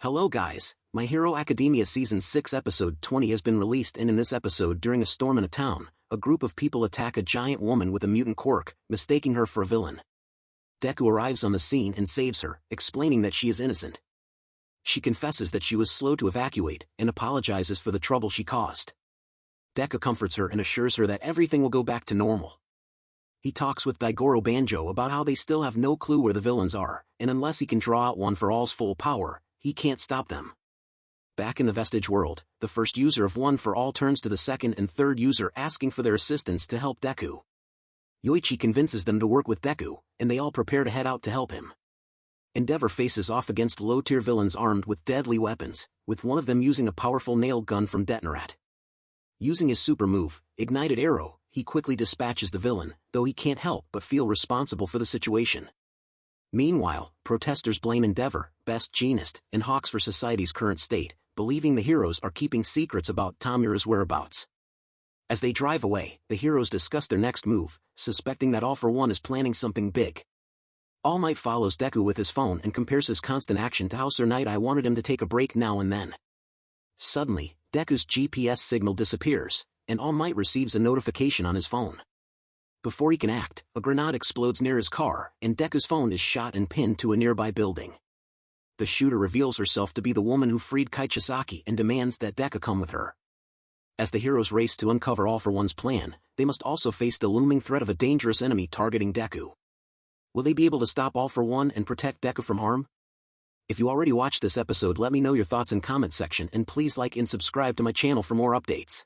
Hello guys, My Hero Academia Season 6 Episode 20 has been released and in this episode during a storm in a town, a group of people attack a giant woman with a mutant quirk, mistaking her for a villain. Deku arrives on the scene and saves her, explaining that she is innocent. She confesses that she was slow to evacuate and apologizes for the trouble she caused. Deku comforts her and assures her that everything will go back to normal. He talks with Daigoro Banjo about how they still have no clue where the villains are, and unless he can draw out one for all's full power, he can't stop them. Back in the Vestige world, the first user of One for All turns to the second and third user asking for their assistance to help Deku. Yoichi convinces them to work with Deku, and they all prepare to head out to help him. Endeavor faces off against low-tier villains armed with deadly weapons, with one of them using a powerful nail gun from Detonarat. Using his super move, Ignited Arrow, he quickly dispatches the villain, though he can't help but feel responsible for the situation. Meanwhile, protesters blame Endeavor, Best Jeanist, and Hawks for society's current state, believing the heroes are keeping secrets about Tomura's whereabouts. As they drive away, the heroes discuss their next move, suspecting that All for One is planning something big. All Might follows Deku with his phone and compares his constant action to how Sir Nighteye wanted him to take a break now and then. Suddenly, Deku's GPS signal disappears, and All Might receives a notification on his phone. Before he can act, a grenade explodes near his car, and Deku's phone is shot and pinned to a nearby building. The shooter reveals herself to be the woman who freed Kai Chisaki and demands that Deku come with her. As the heroes race to uncover All for One's plan, they must also face the looming threat of a dangerous enemy targeting Deku. Will they be able to stop All for One and protect Deku from harm? If you already watched this episode let me know your thoughts in comment section and please like and subscribe to my channel for more updates.